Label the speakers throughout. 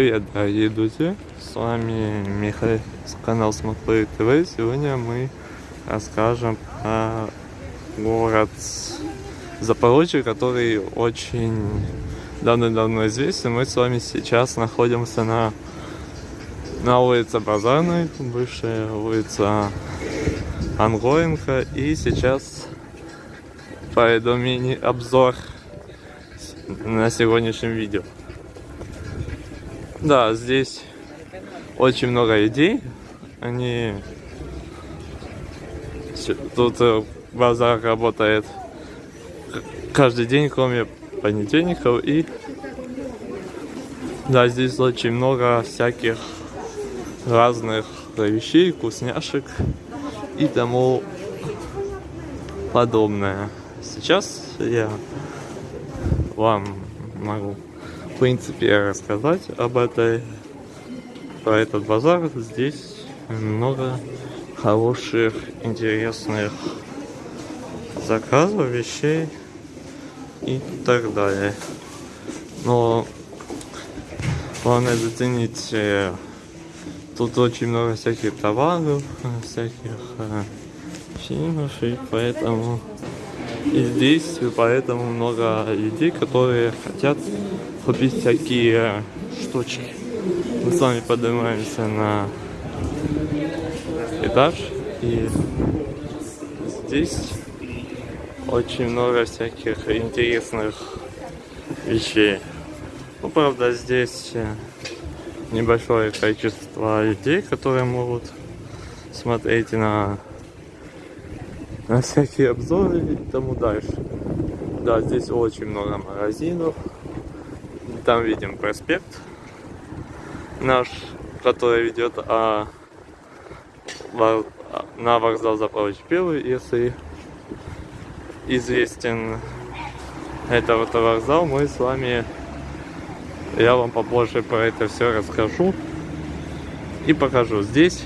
Speaker 1: Привет, дорогие друзья! С вами Михаил с канала Смотрит ТВ. Сегодня мы расскажем про город Запорожье, который очень давно-давно известен. Мы с вами сейчас находимся на, на улице Базарной, бывшая улица Ангоенко. И сейчас пойду мини-обзор на сегодняшнем видео. Да, здесь очень много идей. Они... Тут э, базар работает каждый день, кроме понедельников. И да, здесь очень много всяких разных вещей, вкусняшек и тому подобное. Сейчас я вам могу принципе рассказать об этой про этот базар. Здесь много хороших интересных заказов вещей и так далее. Но главное заценить э, тут очень много всяких товаров всяких э, фильмов и поэтому и здесь поэтому много людей которые хотят купить всякие штучки. Мы с вами поднимаемся на этаж и здесь очень много всяких интересных вещей. Ну, правда, здесь небольшое количество людей, которые могут смотреть на, на всякие обзоры и тому дальше. Да, здесь очень много магазинов, там видим проспект наш, который ведет а, на вокзал Запорожье Первый, если известен это вот вокзал, мы с вами, я вам попозже про это все расскажу и покажу. Здесь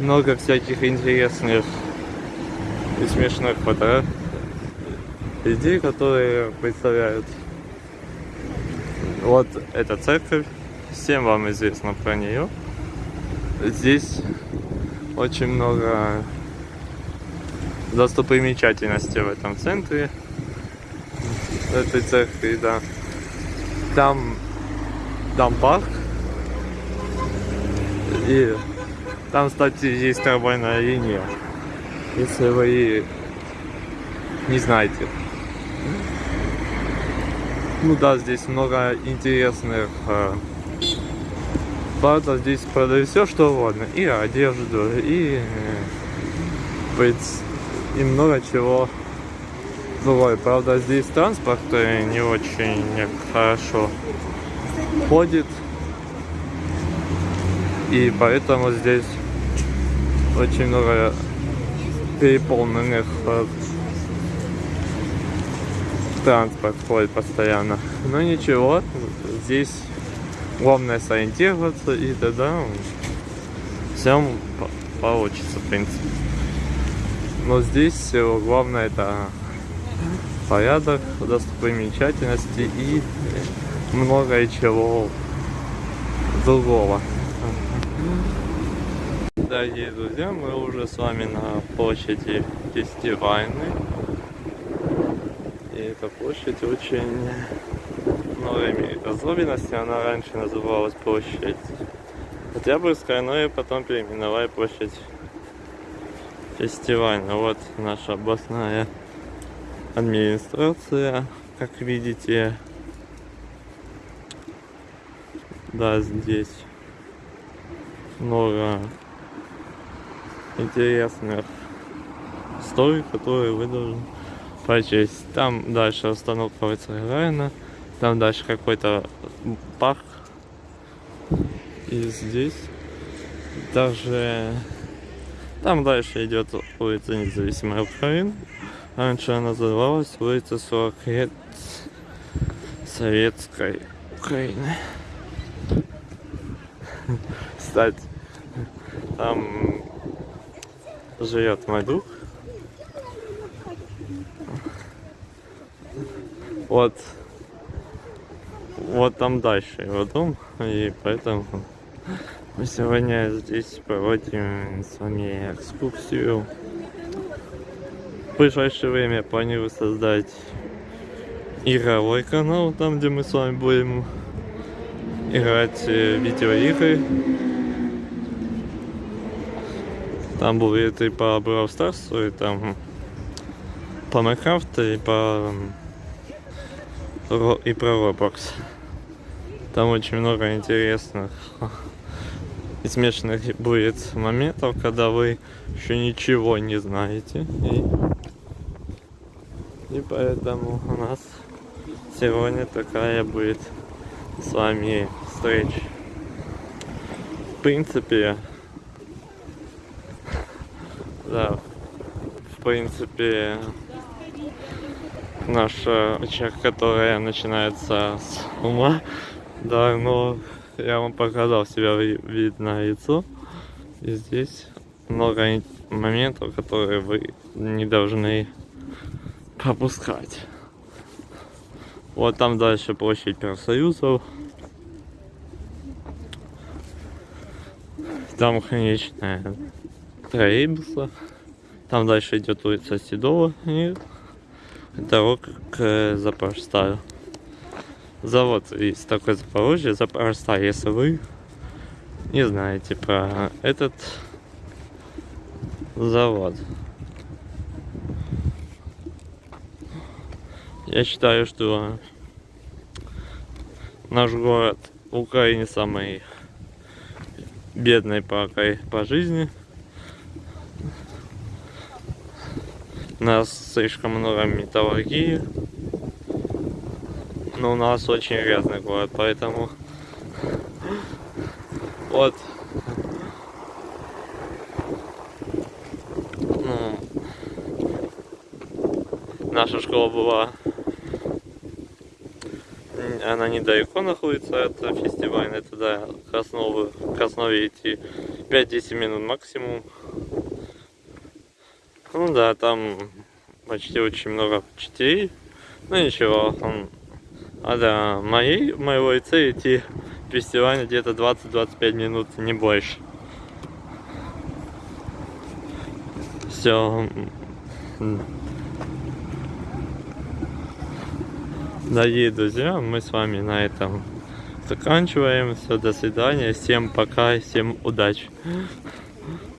Speaker 1: много всяких интересных и смешных фото людей, которые представляют вот эта церковь, всем вам известно про нее. Здесь очень много достопримечательностей в этом центре этой церкви, да. Там, там парк. И там, кстати, есть трамвайная линия. Если вы не знаете. Ну да, здесь много интересных э, база. Здесь продают все что угодно. И одежду, и, э, и много чего другое. Правда, здесь транспорт э, не очень хорошо ходит. И поэтому здесь очень много переполненных э, транспорт ходит постоянно. Но ничего, здесь главное сориентироваться и тогда все получится, в принципе. Но здесь все главное это порядок, достопримечательности и много чего другого. Дорогие друзья, мы уже с вами на площади фестивальной. И эта площадь очень много имеет особенности. Она раньше называлась площадь Октябрьская, но и потом переименовали площадь фестивальная. Вот наша областная администрация, как видите. Да, здесь много интересных историй, которые вы должны прочесть. Там дальше остановка Вайцерайна, там дальше какой-то парк. И здесь даже там дальше идет улица Независимая Украина. Раньше она называлась улица 40 лет Советской Украины. Кстати, там живет мой друг. Вот. вот там дальше его дом, и поэтому мы сегодня здесь проводим с вами экскурсию. В ближайшее время планирую создать игровой канал, там где мы с вами будем играть э, в видеоигры. Там будет и по Brawl Stars, и там по Майнкрафту, и по и про Roblox. Там очень много интересных и смешных будет моментов, когда вы еще ничего не знаете. И, и поэтому у нас сегодня такая будет с вами встреча. В принципе, да, в принципе, наша человек, которая начинается с ума, да, но я вам показал себя ви- вид на лицо. И здесь много моментов, которые вы не должны пропускать. Вот там дальше площадь профсоюзов. Там конечная троллейбуса. Там дальше идет улица Седова и дорога к Запорожстаю. Завод есть такой Запорожье, Запорожсталь, если вы не знаете про этот завод. Я считаю, что наш город в Украине самый бедный по, по жизни. У нас слишком много металлургии. Но у нас очень грязный город, поэтому вот ну, наша школа была она недалеко находится от фестиваля к основе, к основе идти 5-10 минут максимум ну да там почти очень много учителей ну ничего он а до моей, моего лицея идти фестиваль где-то 20-25 минут, не больше. Все. Дорогие друзья, мы с вами на этом заканчиваем. Все, до свидания. Всем пока, всем удачи.